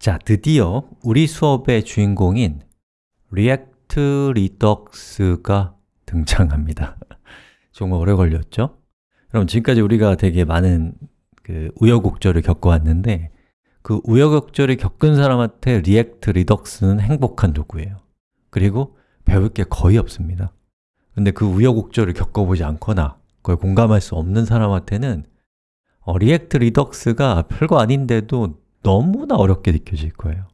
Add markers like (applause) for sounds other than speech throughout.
자, 드디어 우리 수업의 주인공인 React Redux가 등장합니다. (laughs) 정말 오래 걸렸죠? 그럼 지금까지 우리가 되게 많은 그 우여곡절을 겪어왔는데 그 우여곡절을 겪은 사람한테 React Redux는 행복한 도구예요. 그리고 배울 게 거의 없습니다. 근데 그 우여곡절을 겪어보지 않거나 그걸 공감할 수 없는 사람한테는 어, React Redux가 별거 아닌데도 너무나 어렵게 느껴질 거예요.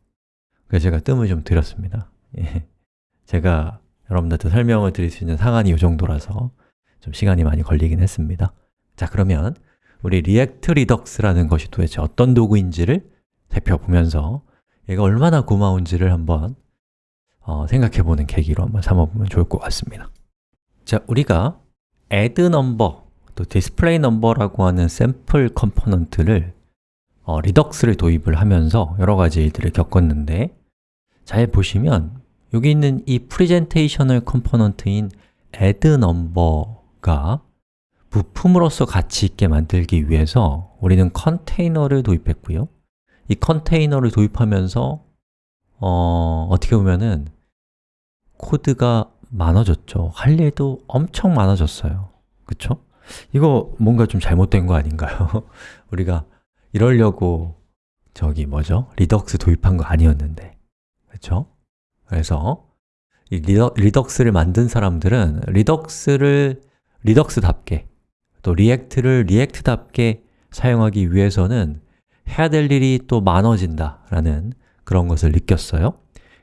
그래서 제가 뜸을 좀 들였습니다. 예. 제가 여러분들한테 설명을 드릴 수 있는 상한이 이 정도라서 좀 시간이 많이 걸리긴 했습니다. 자 그러면 우리 React Redux라는 것이 도대체 어떤 도구인지를 살펴보면서 얘가 얼마나 고마운지를 한번 어, 생각해보는 계기로 한번 삼아보면 좋을 것 같습니다. 자, 우리가 add number, 또 display number라고 하는 샘플 component를 어, Redux를 도입을 하면서 여러 가지 일들을 겪었는데 잘 보시면 여기 있는 이 presentational component인 add number가 부품으로서 가치 있게 만들기 위해서 우리는 컨테이너를 도입했고요 이 컨테이너를 도입하면서 어, 어떻게 보면은 코드가 많아졌죠 할 일도 엄청 많아졌어요 그쵸? 이거 뭔가 좀 잘못된 거 아닌가요? (laughs) 우리가 이러려고 저기 뭐죠? Redux 도입한 거 아니었는데 그렇죠? 그래서 이 리덕, Redux를 만든 사람들은 Redux를 Redux답게 또 React를 React답게 사용하기 위해서는 해야 될 일이 또 많아진다 라는 그런 것을 느꼈어요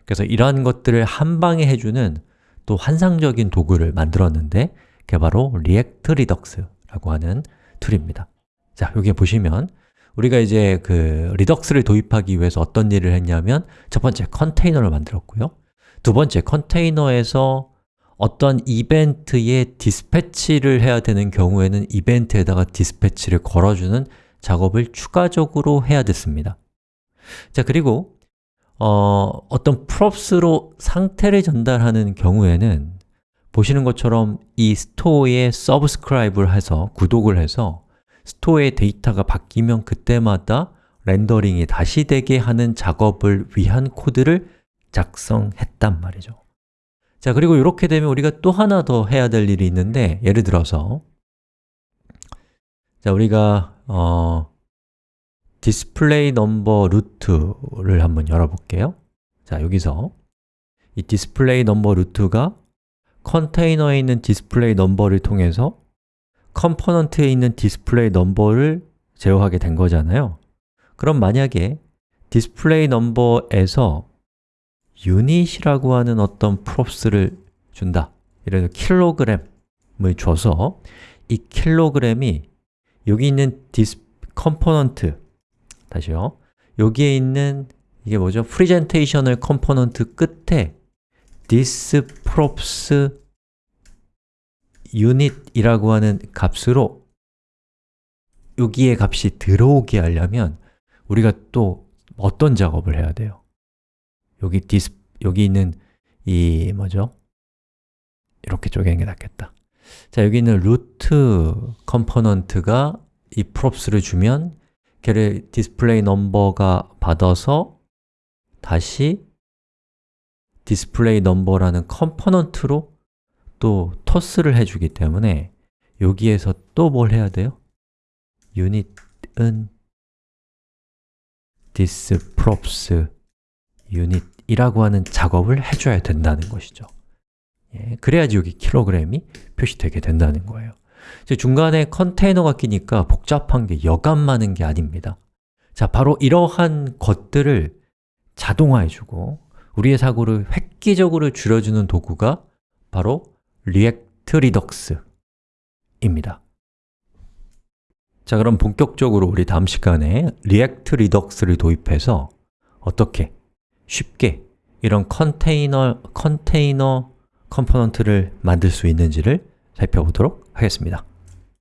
그래서 이러한 것들을 한 방에 해주는 또 환상적인 도구를 만들었는데 그게 바로 React Redux라고 하는 tool입니다 자, 여기 보시면 우리가 이제 그 Redux를 도입하기 위해서 어떤 일을 했냐면 첫 번째 컨테이너를 만들었고요. 두 번째 컨테이너에서 어떤 이벤트에 dispatch를 해야 되는 경우에는 이벤트에다가 dispatch를 걸어주는 작업을 추가적으로 해야 됐습니다. 자, 그리고 어, 어떤 props로 상태를 전달하는 경우에는 보시는 것처럼 이 store에 subscribe를 해서 구독을 해서 store의 데이터가 바뀌면 그때마다 렌더링이 다시 되게 하는 작업을 위한 코드를 작성했단 말이죠. 자, 그리고 이렇게 되면 우리가 또 하나 더 해야 될 일이 있는데 예를 들어서 자, 우리가 어, display number root를 한번 열어볼게요. 자, 여기서 이 display number root가 컨테이너에 있는 display number를 통해서 component에 있는 display number를 제어하게 된 거잖아요. 그럼 만약에 display number에서 unit이라고 하는 어떤 props를 준다. 예를 들어 킬로그램을 줘서 이 킬로그램이 여기 있는 this component 다시요. 여기에 있는 이게 뭐죠? presentational component 끝에 this props unit이라고 하는 값으로 여기에 값이 들어오게 하려면 우리가 또 어떤 작업을 해야 돼요? 여기 this, 여기 있는 이 뭐죠? 이렇게 쪼개는 게 낫겠다 자, 여기 있는 root component가 이 props를 주면 걔를 display number가 받아서 다시 display number라는 component로 또 토스를 해주기 때문에 여기에서 또 뭘 해야 돼요? unit은 thisprops unit이라고 하는 작업을 해줘야 된다는 것이죠. 예, 그래야지 여기 킬로그램이 표시되게 된다는 거예요. 중간에 컨테이너가 끼니까 복잡한 게 여간 많은 게 아닙니다. 자, 바로 이러한 것들을 자동화해주고 우리의 사고를 획기적으로 줄여주는 도구가 바로 React Redux입니다. 자, 그럼 본격적으로 우리 다음 시간에 React Redux를 도입해서 어떻게 쉽게 이런 컨테이너, 컨테이너 component를 만들 수 있는지를 살펴보도록 하겠습니다